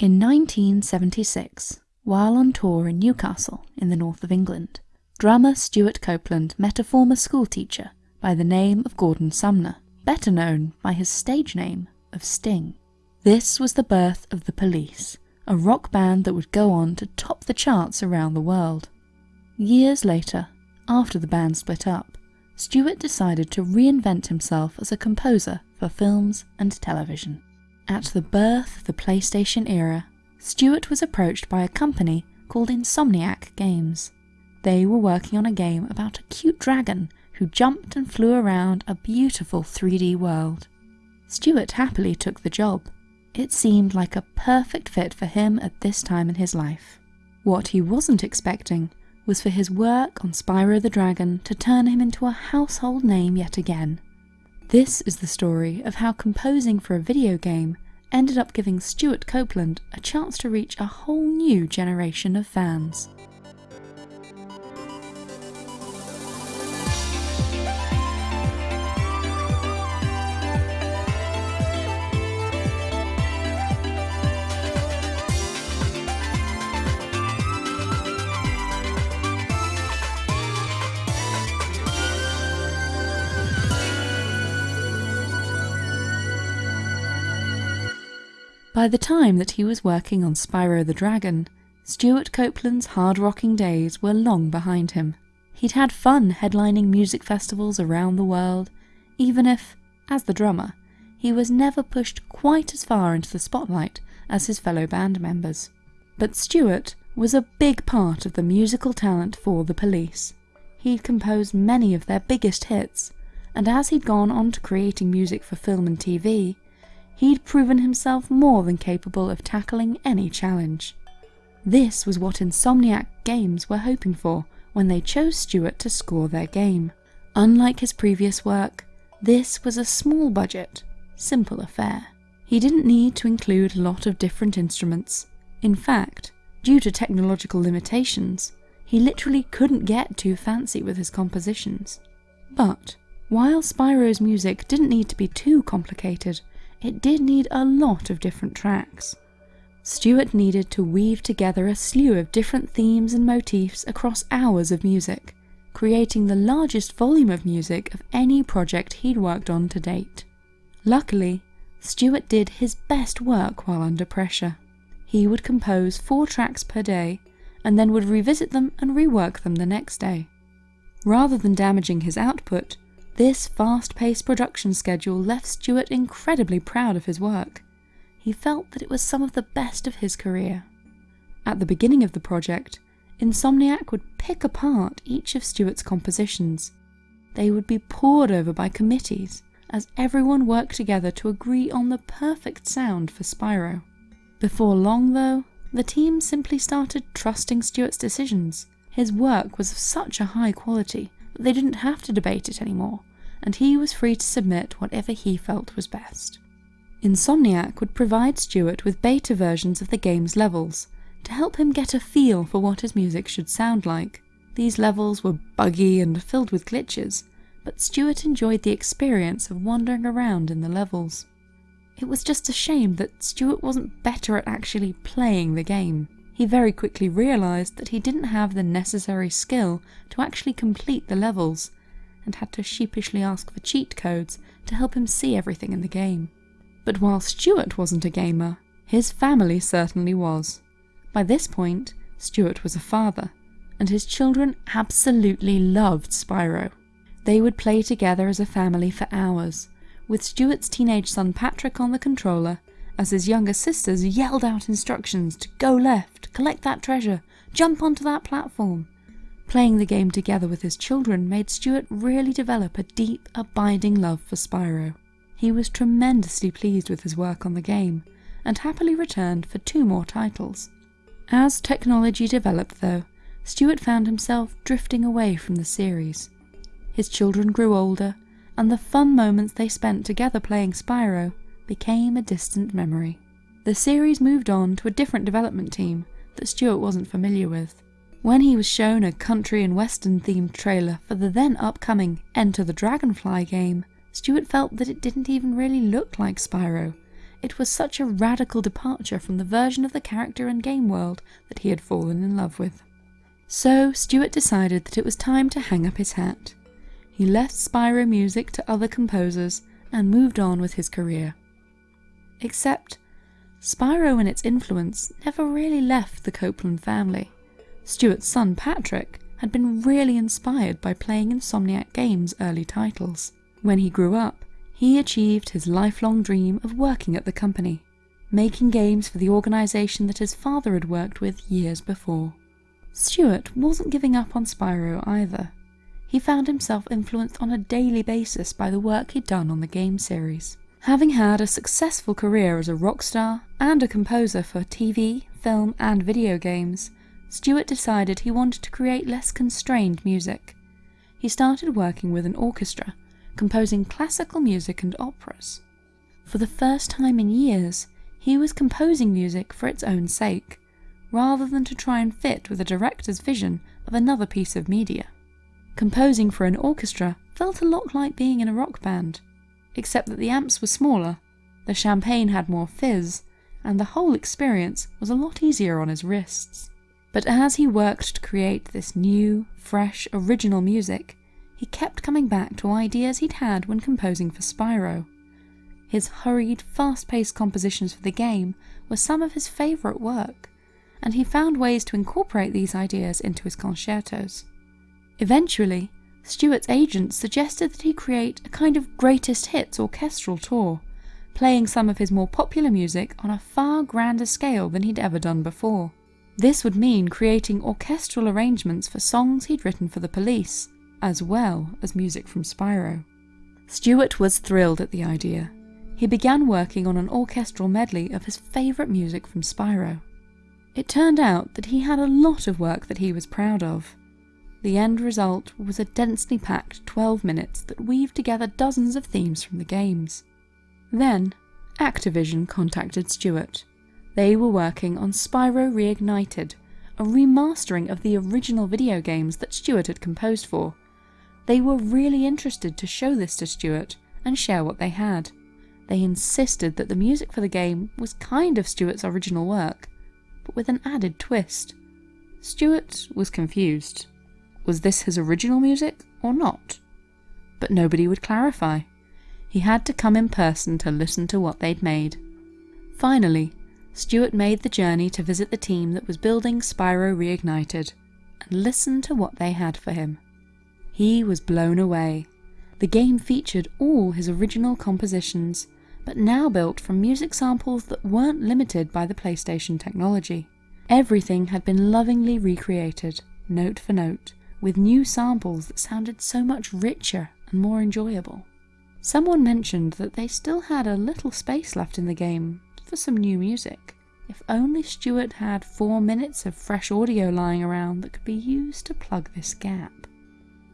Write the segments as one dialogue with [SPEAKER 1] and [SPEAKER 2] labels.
[SPEAKER 1] In 1976, while on tour in Newcastle in the north of England, drummer Stewart Copeland met a former schoolteacher by the name of Gordon Sumner, better known by his stage name of Sting. This was the birth of The Police, a rock band that would go on to top the charts around the world. Years later, after the band split up, Stewart decided to reinvent himself as a composer for films and television. At the birth of the PlayStation era, Stewart was approached by a company called Insomniac Games. They were working on a game about a cute dragon who jumped and flew around a beautiful 3D world. Stewart happily took the job. It seemed like a perfect fit for him at this time in his life. What he wasn't expecting was for his work on Spyro the Dragon to turn him into a household name yet again. This is the story of how composing for a video game ended up giving Stewart Copeland a chance to reach a whole new generation of fans. By the time that he was working on Spyro the Dragon, Stewart Copeland's hard-rocking days were long behind him. He'd had fun headlining music festivals around the world, even if, as the drummer, he was never pushed quite as far into the spotlight as his fellow band members. But Stewart was a big part of the musical talent for the police. He'd composed many of their biggest hits, and as he'd gone on to creating music for film and TV, he'd proven himself more than capable of tackling any challenge. This was what Insomniac Games were hoping for when they chose Stewart to score their game. Unlike his previous work, this was a small budget, simple affair. He didn't need to include a lot of different instruments. In fact, due to technological limitations, he literally couldn't get too fancy with his compositions. But, while Spyro's music didn't need to be too complicated, it did need a lot of different tracks. Stewart needed to weave together a slew of different themes and motifs across hours of music, creating the largest volume of music of any project he'd worked on to date. Luckily, Stewart did his best work while under pressure. He would compose four tracks per day, and then would revisit them and rework them the next day. Rather than damaging his output, this fast-paced production schedule left Stewart incredibly proud of his work. He felt that it was some of the best of his career. At the beginning of the project, Insomniac would pick apart each of Stewart's compositions. They would be pored over by committees, as everyone worked together to agree on the perfect sound for Spyro. Before long, though, the team simply started trusting Stewart's decisions. His work was of such a high quality that they didn't have to debate it anymore and he was free to submit whatever he felt was best. Insomniac would provide Stewart with beta versions of the game's levels to help him get a feel for what his music should sound like. These levels were buggy and filled with glitches, but Stewart enjoyed the experience of wandering around in the levels. It was just a shame that Stewart wasn't better at actually playing the game. He very quickly realised that he didn't have the necessary skill to actually complete the levels, and had to sheepishly ask for cheat codes to help him see everything in the game. But while Stewart wasn't a gamer, his family certainly was. By this point, Stewart was a father, and his children absolutely loved Spyro. They would play together as a family for hours, with Stewart's teenage son Patrick on the controller, as his younger sisters yelled out instructions to go left, collect that treasure, jump onto that platform, Playing the game together with his children made Stewart really develop a deep, abiding love for Spyro. He was tremendously pleased with his work on the game, and happily returned for two more titles. As technology developed though, Stewart found himself drifting away from the series. His children grew older, and the fun moments they spent together playing Spyro became a distant memory. The series moved on to a different development team that Stewart wasn't familiar with. When he was shown a country and western themed trailer for the then upcoming Enter the Dragonfly game, Stewart felt that it didn't even really look like Spyro. It was such a radical departure from the version of the character and game world that he had fallen in love with. So Stewart decided that it was time to hang up his hat. He left Spyro Music to other composers and moved on with his career. Except, Spyro and its influence never really left the Copeland family. Stewart's son Patrick had been really inspired by playing Insomniac Games' early titles. When he grew up, he achieved his lifelong dream of working at the company, making games for the organisation that his father had worked with years before. Stewart wasn't giving up on Spyro either. He found himself influenced on a daily basis by the work he'd done on the game series. Having had a successful career as a rock star and a composer for TV, film, and video games, Stewart decided he wanted to create less constrained music. He started working with an orchestra, composing classical music and operas. For the first time in years, he was composing music for its own sake, rather than to try and fit with a director's vision of another piece of media. Composing for an orchestra felt a lot like being in a rock band, except that the amps were smaller, the champagne had more fizz, and the whole experience was a lot easier on his wrists. But as he worked to create this new, fresh, original music, he kept coming back to ideas he'd had when composing for Spyro. His hurried, fast-paced compositions for the game were some of his favourite work, and he found ways to incorporate these ideas into his concertos. Eventually, Stewart's agent suggested that he create a kind of greatest hits orchestral tour, playing some of his more popular music on a far grander scale than he'd ever done before. This would mean creating orchestral arrangements for songs he'd written for the police, as well as music from Spyro. Stewart was thrilled at the idea. He began working on an orchestral medley of his favourite music from Spyro. It turned out that he had a lot of work that he was proud of. The end result was a densely packed 12 minutes that weaved together dozens of themes from the games. Then, Activision contacted Stewart they were working on Spyro Reignited, a remastering of the original video games that Stewart had composed for. They were really interested to show this to Stewart and share what they had. They insisted that the music for the game was kind of Stewart's original work, but with an added twist. Stewart was confused. Was this his original music or not? But nobody would clarify. He had to come in person to listen to what they'd made. Finally, Stewart made the journey to visit the team that was building Spyro Reignited and listen to what they had for him. He was blown away. The game featured all his original compositions, but now built from music samples that weren't limited by the PlayStation technology. Everything had been lovingly recreated, note for note, with new samples that sounded so much richer and more enjoyable. Someone mentioned that they still had a little space left in the game for some new music. If only Stewart had four minutes of fresh audio lying around that could be used to plug this gap.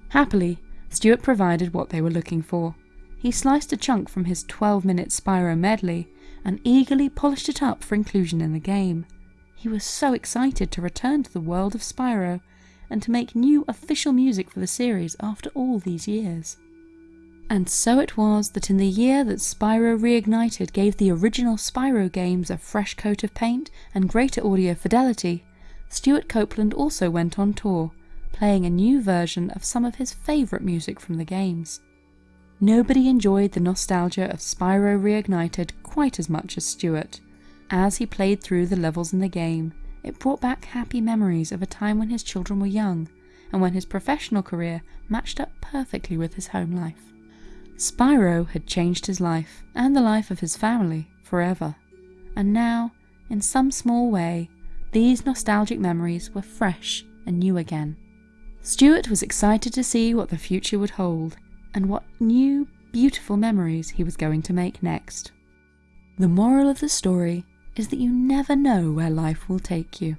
[SPEAKER 1] Happily, Stewart provided what they were looking for. He sliced a chunk from his 12 minute Spyro medley and eagerly polished it up for inclusion in the game. He was so excited to return to the world of Spyro and to make new official music for the series after all these years. And so it was that in the year that Spyro Reignited gave the original Spyro games a fresh coat of paint and greater audio fidelity, Stewart Copeland also went on tour, playing a new version of some of his favourite music from the games. Nobody enjoyed the nostalgia of Spyro Reignited quite as much as Stewart. As he played through the levels in the game, it brought back happy memories of a time when his children were young, and when his professional career matched up perfectly with his home life. Spyro had changed his life, and the life of his family, forever. And now, in some small way, these nostalgic memories were fresh and new again. Stewart was excited to see what the future would hold, and what new, beautiful memories he was going to make next. The moral of the story is that you never know where life will take you.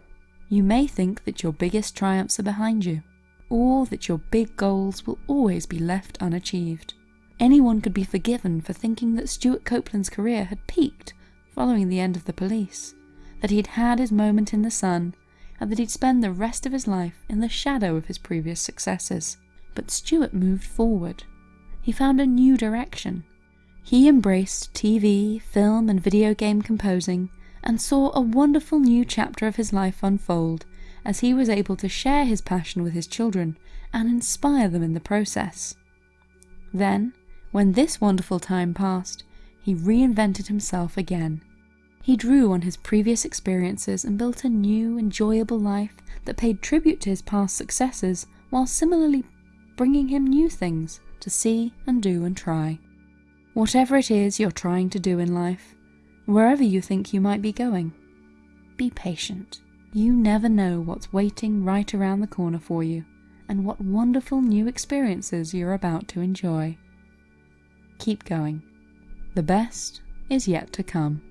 [SPEAKER 1] You may think that your biggest triumphs are behind you, or that your big goals will always be left unachieved. Anyone could be forgiven for thinking that Stewart Copeland's career had peaked following the end of the police, that he'd had his moment in the sun, and that he'd spend the rest of his life in the shadow of his previous successes. But Stewart moved forward. He found a new direction. He embraced TV, film, and video game composing and saw a wonderful new chapter of his life unfold as he was able to share his passion with his children and inspire them in the process. Then, when this wonderful time passed, he reinvented himself again. He drew on his previous experiences and built a new, enjoyable life that paid tribute to his past successes while similarly bringing him new things to see and do and try. Whatever it is you're trying to do in life, wherever you think you might be going, be patient. You never know what's waiting right around the corner for you and what wonderful new experiences you're about to enjoy. Keep going. The best is yet to come.